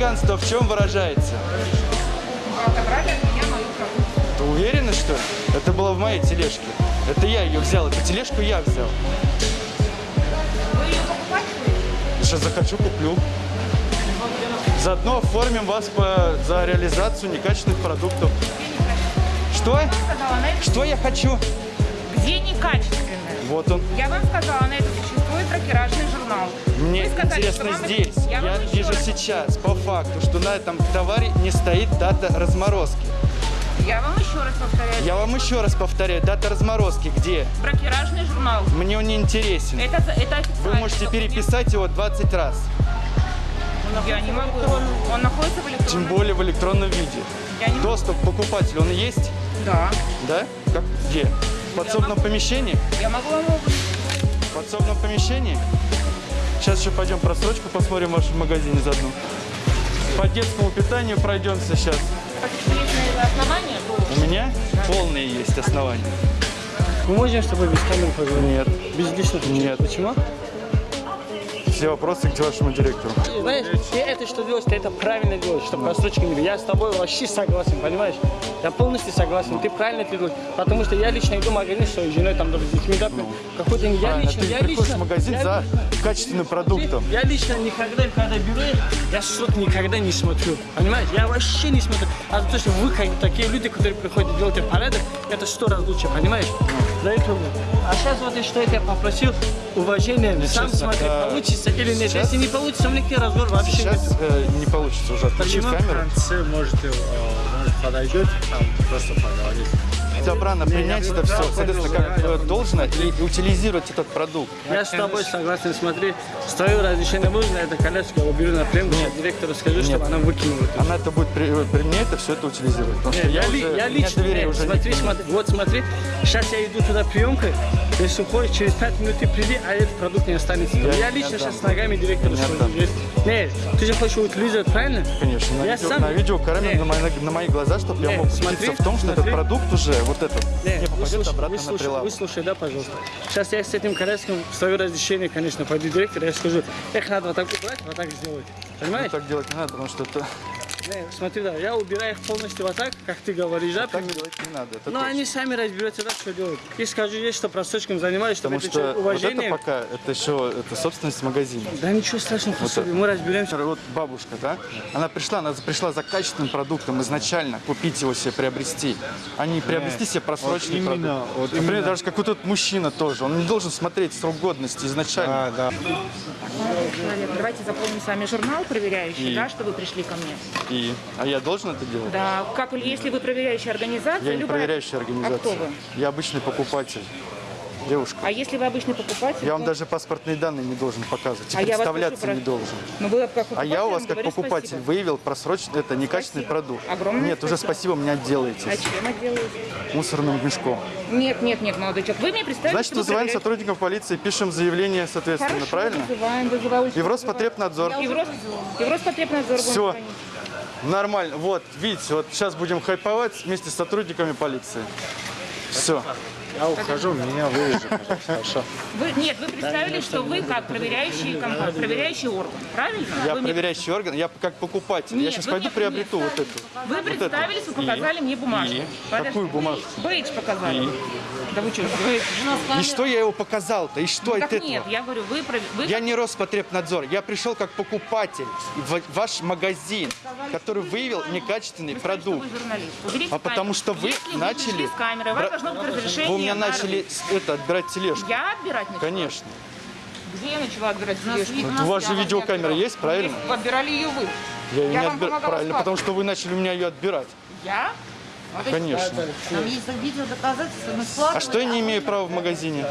Хулиганство в чем выражается? вы отобрали от меня мою продукцию. Ты уверена, что ли? Это было в моей тележке. Это я ее взял, эту тележку я взял. Вы ее покупать будете? Сейчас захочу, куплю. Заодно оформим вас по, за реализацию некачественных продуктов. Что? Я сказала. Что я хочу? Где некачественное? Вот он. Я вам сказала, на это существует тракеражный журнал. Мне Вы сказали, интересно что здесь. Я, Я, вижу раз- сейчас, по факту, что на этом товаре не стоит дата разморозки. Я вам еще раз повторяю. Я вам еще раз повторяю, дата разморозки где? Бракеражный журнал. Мне он не интересен. Это, это. Вы можете переписать его 20 раз. Я не могу. Он находится в Тем электронном... более в электронном виде. Я не могу. Доступ к покупателю, он есть? Да. Да? Как? Где? В подсобном могу. помещении? Я могу вам его... В подсобном помещении? Сейчас еще пойдем просрочку посмотрим в вашем магазине заодно. По детскому питанию пройдемся сейчас. Основание? У меня полные есть основания. Мы можем с тобой без камеры поговорить? Нет. Без личных? Нет. Почему? Все вопросы к вашему директору. Знаешь, ты это что делаешь, ты это правильно делаешь, чтобы просрочки не было. Я с тобой вообще согласен, понимаешь? Я полностью согласен, ты правильно это делаешь. Потому что я лично иду в магазин с своей женой, там, даже с детьми, да, какой-то... Я лично, ты я лично... в магазин я за качественным продуктом. Я лично никогда, когда беру, я что-то никогда не смотрю. Понимаешь? Я вообще не смотрю. А то, что вы как такие люди, которые приходят делать порядок, это сто раз лучше, понимаешь? За это. А сейчас вот и что я тебя попросил, уважение, сам честно, смотри, да. получится или нет. Сейчас- Если не получится, у тебе разговор вообще Сейчас нет. э, не получится уже отключить Почему в камеру. конце можете, э, может, подойдете, там просто поговорить? Добрано принять это все, соответственно, как должно, и утилизировать этот продукт. Я с тобой согласен, смотри, с твоего разрешения можно это колесо, я уберу на пленку, я директору скажу, чтобы она выкинула. Она это будет при, при мне это все это утилизировать. Потому что Нет, я, уже, я лично, доверия нет, уже смотри, нет. смотри, вот смотри, сейчас я иду туда приемкой, если уходишь, через 5 минут ты приди, а этот продукт не останется. Я, Я лично сейчас с ногами директору Не скажу. Нет, ты же хочешь утилизировать, правильно? Конечно, на, Я видео, сам- на видеокамеру Нет. на, мои, на мои глаза, чтобы я Нет, мог смотри, убедиться в том, что этот смотри. продукт уже, вот этот, Нет, не попадет выслушай, обратно на выслушай, прилавок. выслушай, да, пожалуйста. Сейчас я с этим коляском, с твоего разрешения, конечно, пойду к директору, я скажу, эх, надо вот так убрать, вот так сделать. Ну, Понимаешь? так делать не надо, потому что это, смотри, да, я убираю их полностью вот так, как ты говоришь, да? так делать не надо. Это Но точно. они сами разберутся, да, что делать. И скажу ей, что просрочком занимаюсь, чтобы Потому это что человек вот это уважение. пока, это еще это собственность магазина. Да ничего страшного, пособие, мы разберемся. Вот бабушка, да, она пришла, она пришла за качественным продуктом изначально, купить его себе, приобрести, а не приобрести себе просроченный вот именно, продукт. вот Например, именно. даже как вот этот мужчина тоже, он не должен смотреть срок годности изначально. А, да. Человек, давайте заполним с вами журнал проверяющий, И? да, что вы пришли ко мне. И, а я должен это делать? Да, как если вы проверяющая организация, Я не любая- проверяющая организация. А кто вы? Я обычный покупатель. Девушка. А если вы обычный покупатель? Я вам то- даже паспортные данные не должен показывать. А я вас представляться прошу не про- должен. Ну, вы как А я у вас как покупатель спасибо. выявил просроченный, это некачественный Спасибо. продукт. Огромное Нет, уже спасибо. спасибо, меня А отделаетесь. чем отделаете? Мусорным мешком. Нет, нет, нет, молодой человек. Вы мне представили, Значит, вызываем проверяете- сотрудников полиции, пишем заявление, соответственно, Хорошо, правильно? вызываем, вызываю. И в Роспотребнадзор. И в, Рос... и в Роспотребнадзор Все. Нормально. Вот, видите, вот сейчас будем хайповать вместе с сотрудниками полиции. Все. Я ухожу, меня пожалуйста, хорошо. Вы, нет, вы представили, что вы как проверяющий, компания, проверяющий орган, правильно? Я вы, мне- проверяющий орган, я как покупатель. я Нет, сейчас вы пойду мне приобрету вот эту. вы представились, вы И? показали мне бумажку. И? Подожди, Какую бумажку? Бейдж показали. И? Да вы что, вы... И что я его показал-то? И что Так от этого? нет, я говорю, вы... вы Я не Роспотребнадзор, я пришел как покупатель в ваш магазин, который выявил некачественный вы сказали, продукт. вы журналист. Уберите А потому камеру. что вы Если начали- Вы пришли с вас Бра- должно быть разрешение. У меня на начали это, отбирать тележку. Я отбирать начала? Конечно. Где я начала отбирать тележку? Вот у вас же видеокамера есть, правильно? Вы отбирали ее вы. Я ее Я не вам отбираю. помогала Правильно, потому что вы начали у меня ее отбирать. Я? Конечно. Там есть видео доказательства, мы складываем. А что я не имею права в магазине?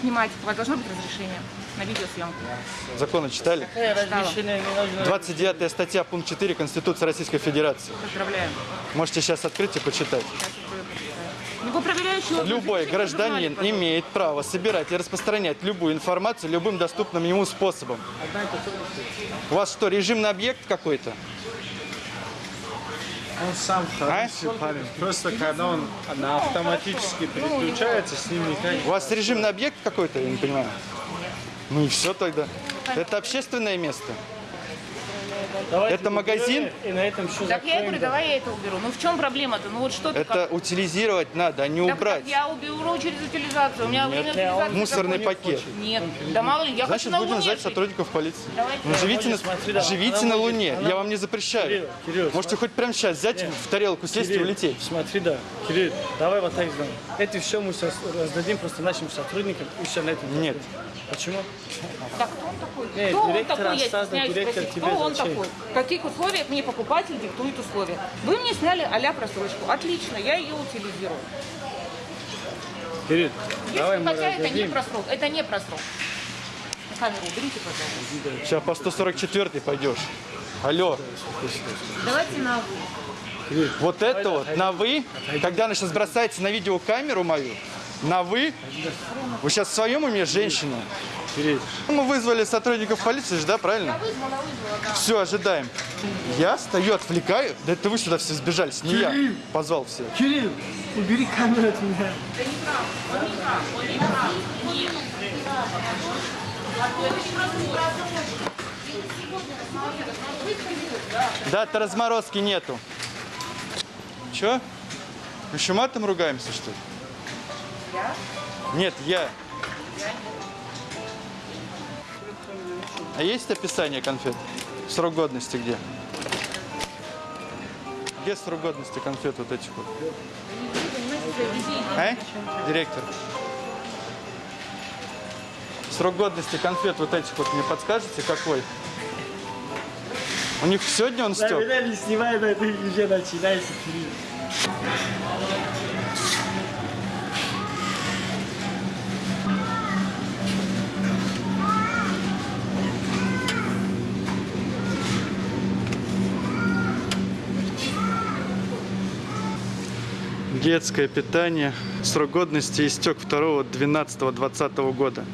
Снимать. У вас должно быть разрешение на видеосъемку. Законы читали? Не нужно? 29 статья, пункт 4 Конституции Российской Федерации. Поздравляем. Можете сейчас открыть и почитать. Орган Любой гражданин имеет право собирать и распространять любую информацию любым доступным ему способом. У вас что, режимный объект какой-то? Он сам хороший парень. Просто когда он на автоматически переключается, с ним никак У вас режимный объект какой-то, я не понимаю? Ну и все тогда. Это общественное место. Давайте Это магазин? И на этом все Так я и говорю, давай я это уберу. Ну в чем проблема-то? Ну вот что ты Это как... утилизировать надо, а не Так, убрать. так я уберу через утилизацию. У меня время утилизации Мусорный пакет. Нет, да мало ли, я Значит, хочу на будем Луне звать сотрудников полиции. Давайте. Ну, живите, на, смотри, да, живите на будет- Луне. она- Я вам не запрещаю. Кирилл, Кирилл, Можете хоть прямо сейчас взять в тарелку, сесть и Кирилл, улететь. Смотри, да. Кирилл, давай вот так сделаем. Это все мы сейчас раздадим просто нашим сотрудникам и все на этом. Нет. Почему? Так кто он такой? Нет, кто он такой, я стесняюсь директор спросить, кто он зачем? такой? В каких условиях мне покупатель диктует условия? Вы мне сняли а просрочку. Отлично, я ее утилизирую. Кирилл, давай мы хотя это не просрок, это не просрок. Камеру уберите, пожалуйста. Сейчас по 144 пойдешь. Алло, Давайте на вы. вот это вот на вы, когда она сейчас бросается на видеокамеру мою, на вы, вы сейчас в своем уме женщина? Кирилл, Мы вызвали сотрудников полиции же, да, правильно? Все, ожидаем. Я стою, отвлекаю. Да это вы сюда все сбежались, не я. Позвал всех. Кирилл, убери камеру от меня. Даты разморозки нету. Че? Еще матом ругаемся, что ли? Нет, я. А есть описание конфет? Срок годности где? Где срок годности конфет вот этих вот? А? Директор. Срок годности конфет вот этих вот мне подскажете, какой? У них сегодня он Да, стек? меня не снимай, да, ты уже начинайся, Детское питание. Срок годности истек 2 12 20 года.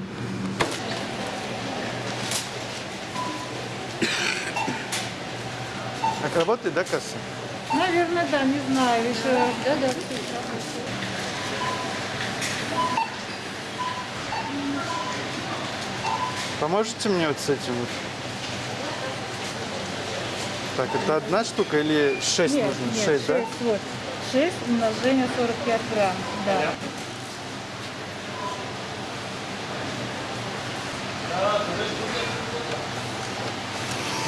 Так работает, да, касса? Наверное, да, не знаю. Еще, да, да. Поможете мне вот с этим вот? Так, это одна штука или шесть Нет, нужно? нет, шесть, да? шесть, вот. 6 умножение 45 грамм, да.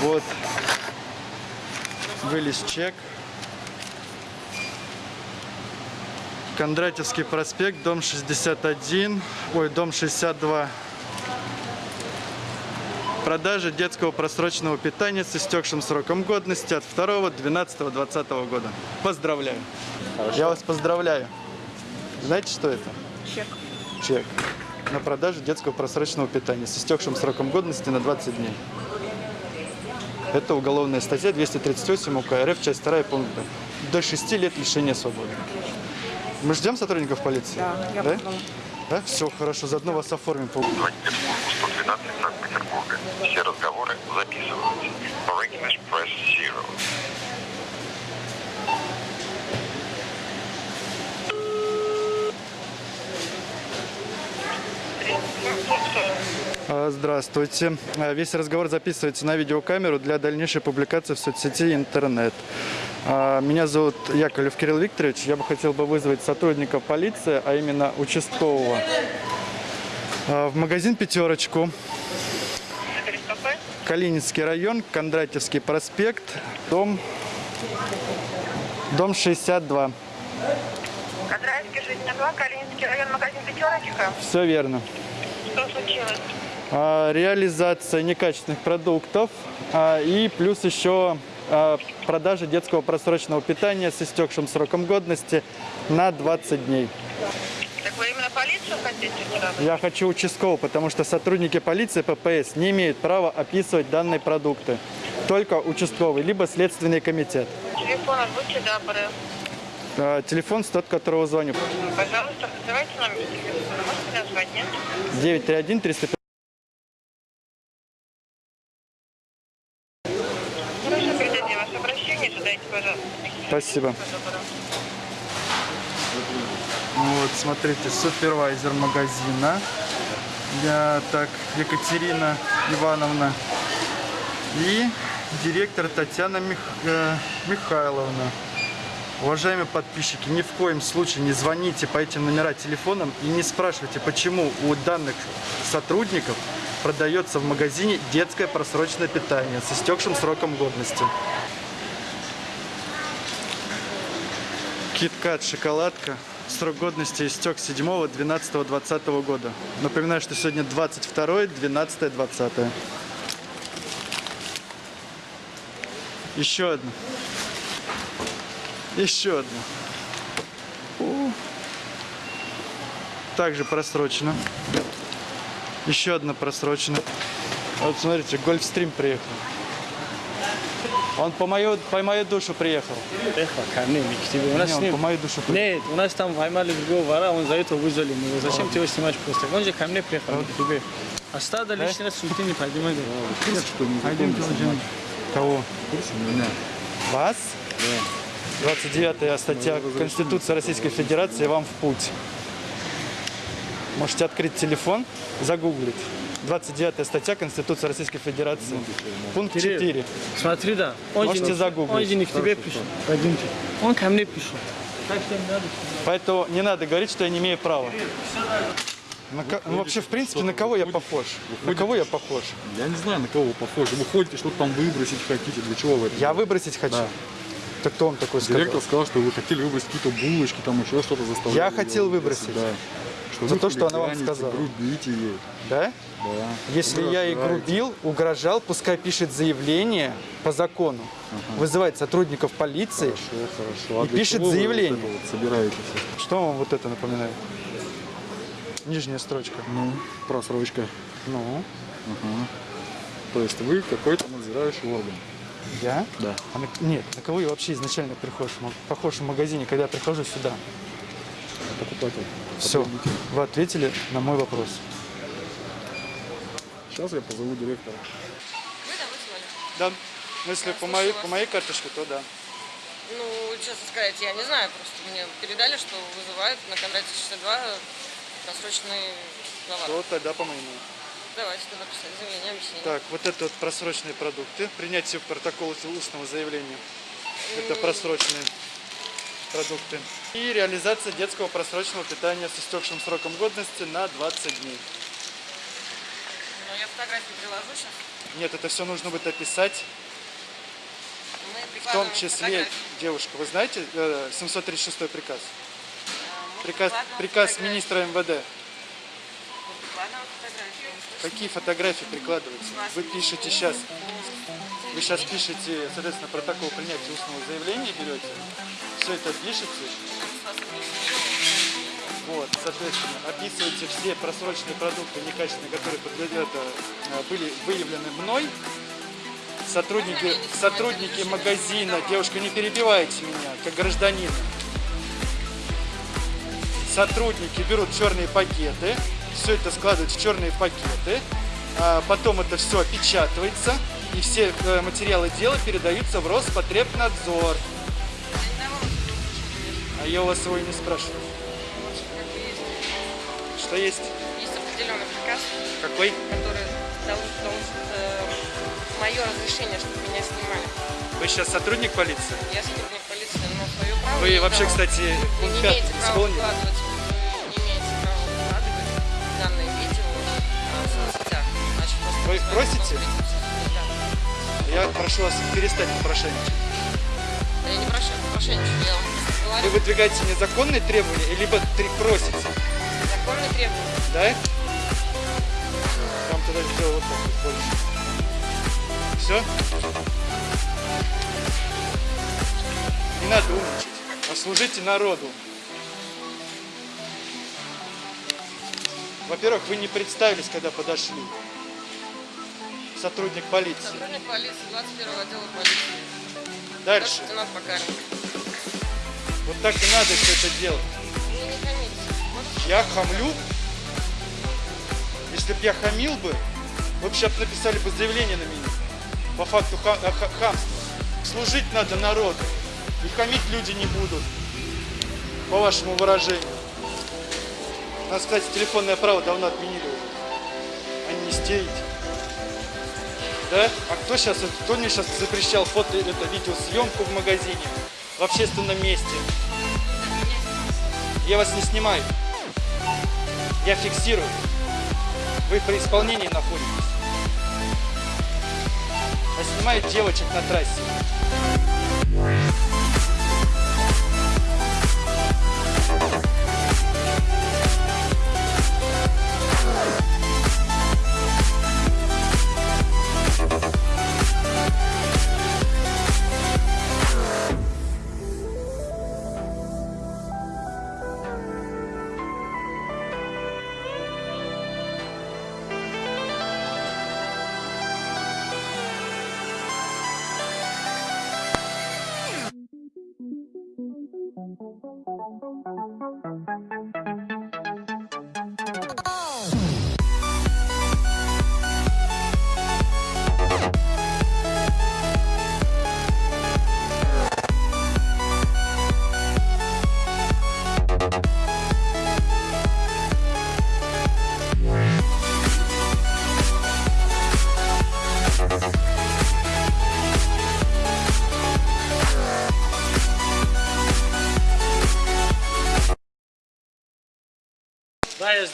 Вот. Вылез чек. Кондратьевский проспект, дом 61, ой, дом 62. Продажа детского просроченного питания с истекшим сроком годности от 2 12 20 года. Поздравляю. Я вас поздравляю. Знаете, что это? Чек. Чек. На продажу детского просроченного питания с истекшим сроком годности на 20 дней. Это уголовная статья 238 УК РФ, часть 2 пункта. До 6 лет лишения свободы. Мы ждем сотрудников полиции? Да, я да? Да? Все, хорошо, заодно вас оформим. по- Звоните в службу 112 Санкт-Петербурга. Все разговоры записываются. For press zero. А, Здравствуйте. А, Весь разговор записывается на видеокамеру для дальнейшей публикации в соцсети интернет. А, Меня зовут Яковлев Кирилл Викторович. Я бы хотел бы вызвать сотрудника полиции, а именно участкового, в магазин «Пятерочку». Калининский район, Кондратьевский проспект, дом, дом 62. Кондратьевский, 62, Калининский район, магазин «Пятерочка». Все верно. Что случилось? А, реализация некачественных продуктов а, и плюс еще а, продажа детского просроченного питания с истекшим сроком годности на 20 дней. Хотите сразу? Я хочу участкового, потому что сотрудники полиции ППС не имеют права описывать данные продукты. Только участковый, либо следственный комитет. Телефон, будьте добры. А, Телефон с тот, которого звоню. Пожалуйста, называйте номер телефона. Можете назвать, нет? 931 305 Хорошо, передадим ваше обращение. Задайте, пожалуйста. Спасибо. Вот, смотрите, супервайзер магазина. Я так, Екатерина Ивановна. И директор Татьяна Мих- э, Михайловна. Уважаемые подписчики, ни в коем случае не звоните по этим номерам телефонам и не спрашивайте, почему у данных сотрудников продается в магазине детское просроченное питание с истекшим сроком годности. Киткат, шоколадка. Срок годности истек 7 12 20 года. Напоминаю, что сегодня 22 12 20 Еще одна. Еще одна. О. Также просрочено. Еще одна просрочена. Вот смотрите, Гольфстрим приехал. Он по мою, по мою душу приехал. У нас Не, по мою душу приехал. Нет, у нас там поймали другого вора, он за это вызвали его. Зачем ты его снимаешь просто? Он же ко мне приехал, к тебе. А стадо лишний раз суеты не. Пойдемте уже. Кого? Вас? 29 статья Конституции Российской Федерации вам в путь. Можете открыть телефон, загуглить. 29 статья Конституции Российской Федерации. Пункт Кирилл. 4. Смотри, да. Он Можете же не- загуглить. Он же не к тебе пришел. Пойдемте. Он ко мне надо. Поэтому не надо говорить, что я не имею права. На ко- ну, вообще, в принципе, на кого я похож? На кого я похож? Я не знаю, на кого вы похожи. Вы ходите, что-то там выбросить хотите. Для чего вы это? Я выбросить хочу. Так кто вам такой сказал? Директор сказал, что вы хотели выбросить какие-то булочки, там еще что-то заставляли. Я хотел выбросить. Да. Что За то, что она вам сказала. Грубите ей. Да? Да. Если Вы я и раздражаете. грубил, угрожал, пускай пишет заявление по закону, вызывает сотрудников полиции. Хорошо, хорошо. А И пишет заявление. вот собираетесь? Что вам вот это напоминает? Нижняя строчка. Ну, просрочка. Ну, То есть вы какой-то надзирающий орган. я? Да. А на- Нет, на кого я вообще изначально прихож, похож в магазине, когда я прихожу сюда? Покупатель. Все, вы ответили на мой вопрос. Сейчас я позову директора. Вы да, вызвали? Да, ну, если по моей, по моей карточке, то да. Ну, честно сказать, я не знаю. Просто мне передали, что вызывают на Кондратьевского 62 просроченный товар. Вот тогда по моему. Давайте тогда писать заявление, объяснение. Так, вот это вот просроченные продукты. Принятие протокола устного заявления. Это просроченные продукты. И реализация детского просроченного питания с истекшим сроком годности на 20 дней. Ну, я фотографии приложу сейчас. Нет, это все нужно будет описать. В том числе, фотографии. девушка, вы знаете э, 736 приказ? А, Приказ, приказ фотографии. министра МВД. Фотографии. Какие фотографии прикладываются? Вы пишете сейчас, вы сейчас пишете, соответственно, протокол принятия устного заявления берете, все это пишете, соответственно, описываете все просроченные продукты некачественные, которые э, были выявлены мной. Сотрудники, сотрудники магазина, девушка, не перебивайте меня, как гражданина. Сотрудники берут черные пакеты, все это складывают в черные пакеты, а потом это все опечатывается, и все э, материалы дела передаются в Роспотребнадзор. А я у вас его и не спрашиваю. Что есть? Есть определенный приказ, Какой? который дал, дал э, мое разрешение, чтобы меня снимали. Вы сейчас сотрудник полиции? Я сотрудник полиции, но свое право Вы вообще, дала. кстати, Вы не имеете права исполнили? выкладывать, вы не имеете права выкладывать данное видео э, в соцсетях. Значит, Вы свои просите? да. Я прошу вас перестать попрошайничать. Я не прошу, прошенничаю, я вам просто Вы говорю. выдвигаете незаконные требования, либо три- просите, Законные требования. да? Я вам тогда сделал вот так вот больше. Все? Не надо умничать, а служите народу. Во-первых, вы не представились, когда подошли. Сотрудник полиции. Сотрудник полиции 21 отдела полиции. Дальше. Вот так и надо все это делать. Вы не? Я хамлю? Если бы я хамил бы, вы бы сейчас написали бы заявление на меня. По факту ха- а, ха- хамства. Служить надо народу. И хамить люди не будут. По вашему выражению. Нас, кстати, телефонное право давно отменили. уже. 9. Да? А кто сейчас, кто мне сейчас запрещал фото, это видеосъемку в магазине, в общественном месте? Я вас не снимаю. Я фиксирую. Вы при исполнении находитесь. А снимают девочек на трассе.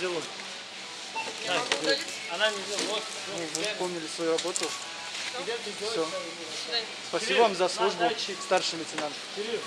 Сделаю. Так, она не сделала. Вот, Ну, вот, Вы выполнили свою работу. свидания. Спасибо вам за службу, старший лейтенант. Кирилл,